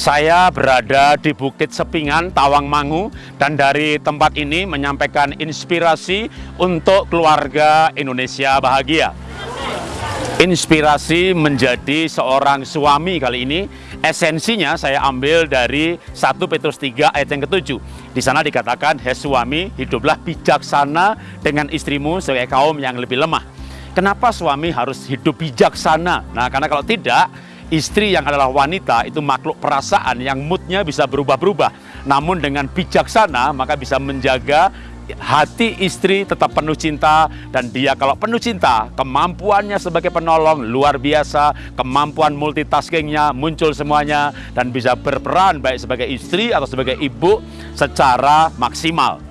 Saya berada di Bukit Sepingan, Tawangmangu, dan dari tempat ini menyampaikan inspirasi untuk keluarga Indonesia bahagia. Inspirasi menjadi seorang suami kali ini, esensinya saya ambil dari 1 Petrus 3 ayat yang ketujuh. Di sana dikatakan, Hei suami, hiduplah bijaksana dengan istrimu sebagai kaum yang lebih lemah. Kenapa suami harus hidup bijaksana? Nah, karena kalau tidak, istri yang adalah wanita itu makhluk perasaan yang moodnya bisa berubah-berubah. Namun dengan bijaksana maka bisa menjaga hati istri tetap penuh cinta. Dan dia kalau penuh cinta kemampuannya sebagai penolong luar biasa. Kemampuan multitaskingnya muncul semuanya. Dan bisa berperan baik sebagai istri atau sebagai ibu secara maksimal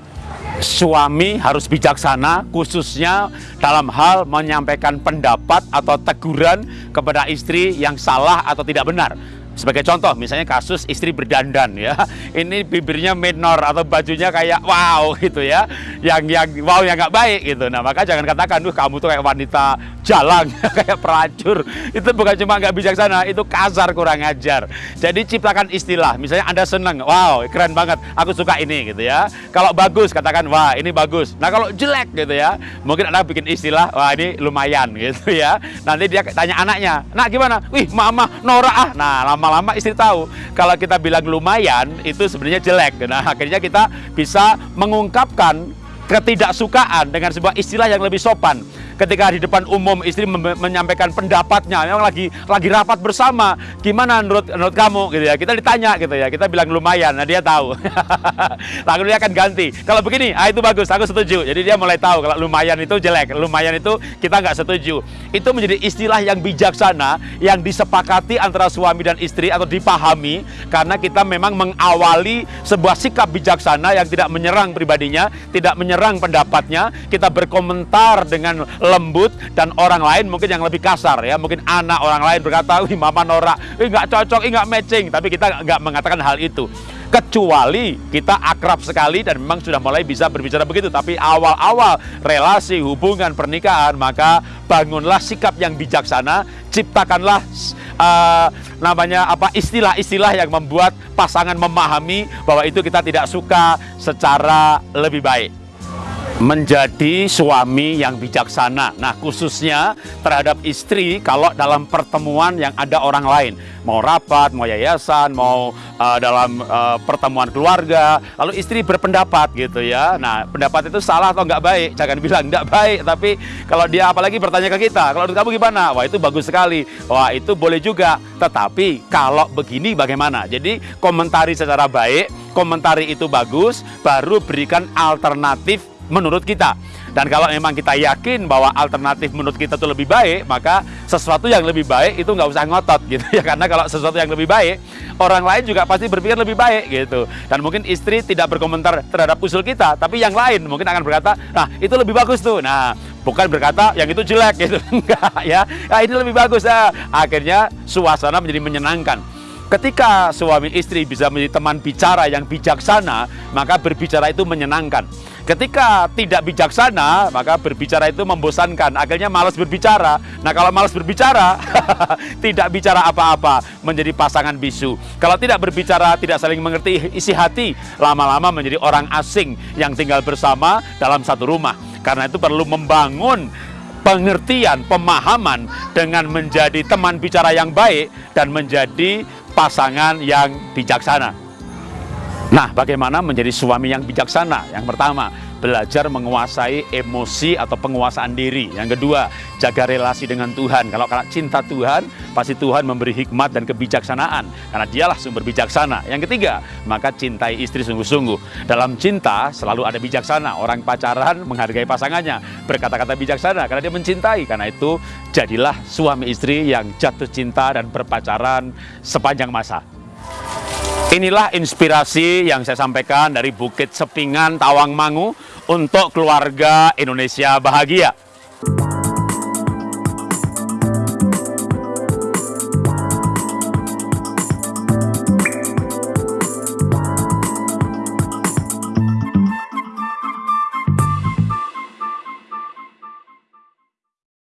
suami harus bijaksana khususnya dalam hal menyampaikan pendapat atau teguran kepada istri yang salah atau tidak benar sebagai contoh, misalnya kasus istri berdandan ya, ini bibirnya minor atau bajunya kayak wow gitu ya, yang yang wow yang nggak baik gitu. Nah maka jangan katakan, tuh kamu tuh kayak wanita jalan, kayak pelacur. Itu bukan cuma nggak bijaksana, itu kasar kurang ajar. Jadi ciptakan istilah, misalnya anda seneng, wow keren banget, aku suka ini gitu ya. Kalau bagus katakan wah ini bagus. Nah kalau jelek gitu ya, mungkin anda bikin istilah, wah ini lumayan gitu ya. Nanti dia tanya anaknya, nak gimana? Wih mama norak ah. Nah lama lama-lama istri tahu kalau kita bilang lumayan itu sebenarnya jelek. Nah, akhirnya kita bisa mengungkapkan ketidaksukaan dengan sebuah istilah yang lebih sopan ketika di depan umum istri menyampaikan pendapatnya memang lagi lagi rapat bersama gimana menurut menurut kamu? Gitu ya. Kita ditanya gitu ya. Kita bilang lumayan nah dia tahu. Lalu dia akan ganti. Kalau begini ah itu bagus aku setuju. Jadi dia mulai tahu kalau lumayan itu jelek lumayan itu kita nggak setuju. Itu menjadi istilah yang bijaksana yang disepakati antara suami dan istri atau dipahami karena kita memang mengawali sebuah sikap bijaksana yang tidak menyerang pribadinya tidak menyerang pendapatnya. Kita berkomentar dengan lembut dan orang lain mungkin yang lebih kasar ya. Mungkin anak orang lain berkata wih mama norak. Wih nggak cocok nggak matching. Tapi kita nggak mengatakan hal itu. Kecuali kita akrab sekali dan memang sudah mulai bisa berbicara begitu. Tapi awal-awal relasi hubungan pernikahan maka bangunlah sikap yang bijaksana. Ciptakanlah uh, namanya apa istilah-istilah yang membuat pasangan memahami bahwa itu kita tidak suka secara lebih baik menjadi suami yang bijaksana. Nah, khususnya terhadap istri kalau dalam pertemuan yang ada orang lain, mau rapat, mau yayasan, mau uh, dalam uh, pertemuan keluarga, lalu istri berpendapat gitu ya. Nah, pendapat itu salah atau enggak baik? Jangan bilang enggak baik, tapi kalau dia apalagi bertanya ke kita, kalau kamu gimana? Wah, itu bagus sekali. Wah, itu boleh juga. Tetapi kalau begini bagaimana? Jadi komentari secara baik, komentari itu bagus, baru berikan alternatif menurut kita. Dan kalau memang kita yakin bahwa alternatif menurut kita itu lebih baik, maka sesuatu yang lebih baik itu nggak usah ngotot gitu ya. Karena kalau sesuatu yang lebih baik, orang lain juga pasti berpikir lebih baik gitu. Dan mungkin istri tidak berkomentar terhadap usul kita, tapi yang lain mungkin akan berkata, nah itu lebih bagus tuh. Nah bukan berkata yang itu jelek gitu, enggak ya. Nah, ini lebih bagus ya. Akhirnya suasana menjadi menyenangkan. Ketika suami istri bisa menjadi teman bicara yang bijaksana, maka berbicara itu menyenangkan. Ketika tidak bijaksana, maka berbicara itu membosankan. Akhirnya malas berbicara. Nah, kalau malas berbicara, tidak bicara apa-apa, menjadi pasangan bisu. Kalau tidak berbicara, tidak saling mengerti isi hati, lama-lama menjadi orang asing yang tinggal bersama dalam satu rumah. Karena itu perlu membangun pengertian, pemahaman dengan menjadi teman bicara yang baik dan menjadi pasangan yang bijaksana. Nah, bagaimana menjadi suami yang bijaksana? Yang pertama, belajar menguasai emosi atau penguasaan diri. Yang kedua, jaga relasi dengan Tuhan. Kalau karena cinta Tuhan, pasti Tuhan memberi hikmat dan kebijaksanaan. Karena dialah sumber bijaksana. Yang ketiga, maka cintai istri sungguh-sungguh. Dalam cinta selalu ada bijaksana. Orang pacaran menghargai pasangannya, berkata-kata bijaksana karena dia mencintai. Karena itu, jadilah suami istri yang jatuh cinta dan berpacaran sepanjang masa. Inilah inspirasi yang saya sampaikan dari Bukit Sepingan, Tawangmangu untuk keluarga Indonesia bahagia.